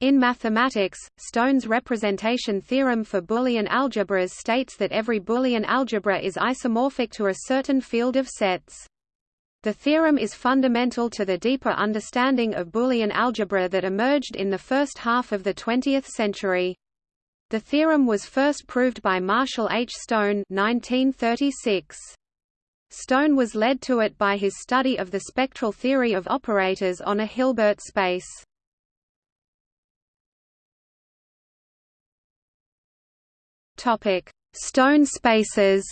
In mathematics, Stone's representation theorem for Boolean algebras states that every Boolean algebra is isomorphic to a certain field of sets. The theorem is fundamental to the deeper understanding of Boolean algebra that emerged in the first half of the 20th century. The theorem was first proved by Marshall H. Stone 1936. Stone was led to it by his study of the spectral theory of operators on a Hilbert space. Topic: Stone spaces.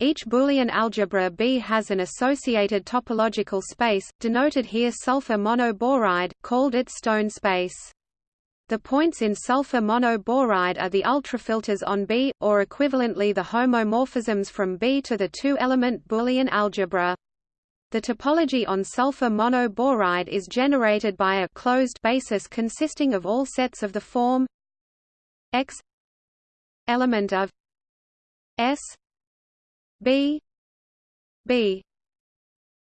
Each Boolean algebra B has an associated topological space, denoted here sulfur monoboride, called its stone space. The points in sulfur monoboride are the ultrafilters on B, or equivalently the homomorphisms from B to the two-element Boolean algebra. The topology on sulfur monoboride is generated by a closed basis consisting of all sets of the form X element of S B B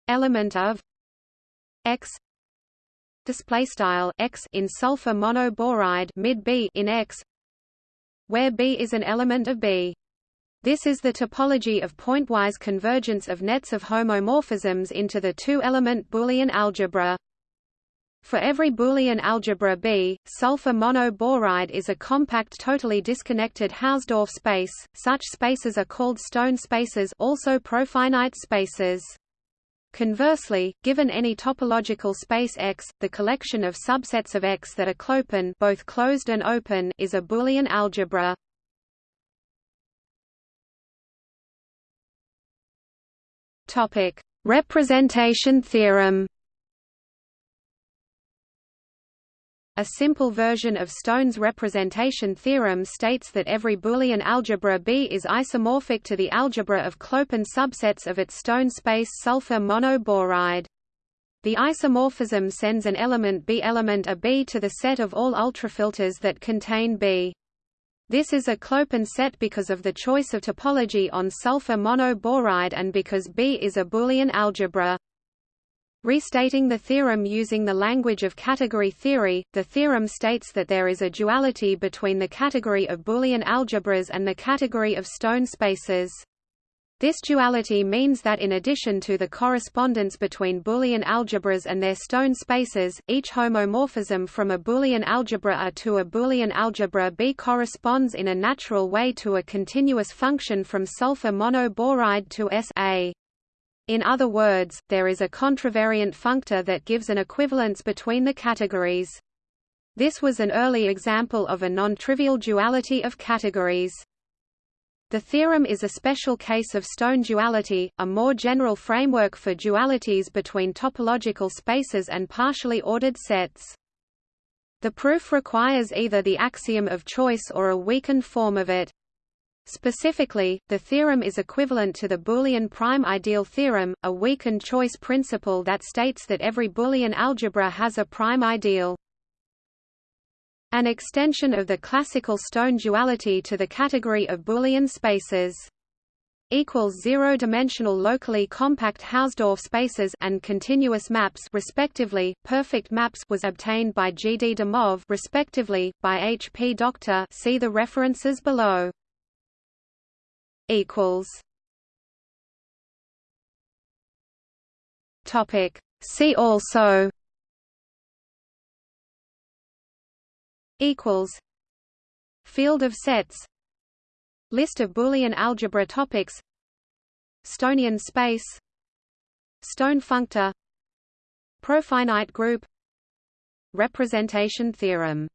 element of X display style X in sulfur monoboride mid B in X where B is an element of B this is the topology of pointwise convergence of nets of homomorphisms into the two-element Boolean algebra. For every Boolean algebra B, sulfur monoboride is a compact totally disconnected Hausdorff space. Such spaces are called stone spaces, also profinite spaces. Conversely, given any topological space X, the collection of subsets of X that are clopen, both closed and open, is a Boolean algebra. Topic: Representation theorem. A simple version of Stone's representation theorem states that every Boolean algebra B is isomorphic to the algebra of Clopen subsets of its stone space sulfur monoboride. The isomorphism sends an element B element a B to the set of all ultrafilters that contain B. This is a Clopen set because of the choice of topology on sulfur monoboride and because B is a Boolean algebra. Restating the theorem using the language of category theory, the theorem states that there is a duality between the category of Boolean algebras and the category of stone spaces. This duality means that in addition to the correspondence between Boolean algebras and their stone spaces, each homomorphism from a Boolean algebra A to a Boolean algebra B corresponds in a natural way to a continuous function from sulfur monoboride to S A. In other words, there is a contravariant functor that gives an equivalence between the categories. This was an early example of a non-trivial duality of categories. The theorem is a special case of stone duality, a more general framework for dualities between topological spaces and partially ordered sets. The proof requires either the axiom of choice or a weakened form of it. Specifically, the theorem is equivalent to the Boolean prime ideal theorem, a weakened choice principle that states that every Boolean algebra has a prime ideal. An extension of the classical stone duality to the category of Boolean spaces equals zero-dimensional locally compact Hausdorff spaces and continuous maps respectively perfect maps was obtained by G. D. de respectively by H. P. Doctor see the references below equals topic see also equals Field of sets List of Boolean algebra topics Stonian space Stone functor Profinite group Representation theorem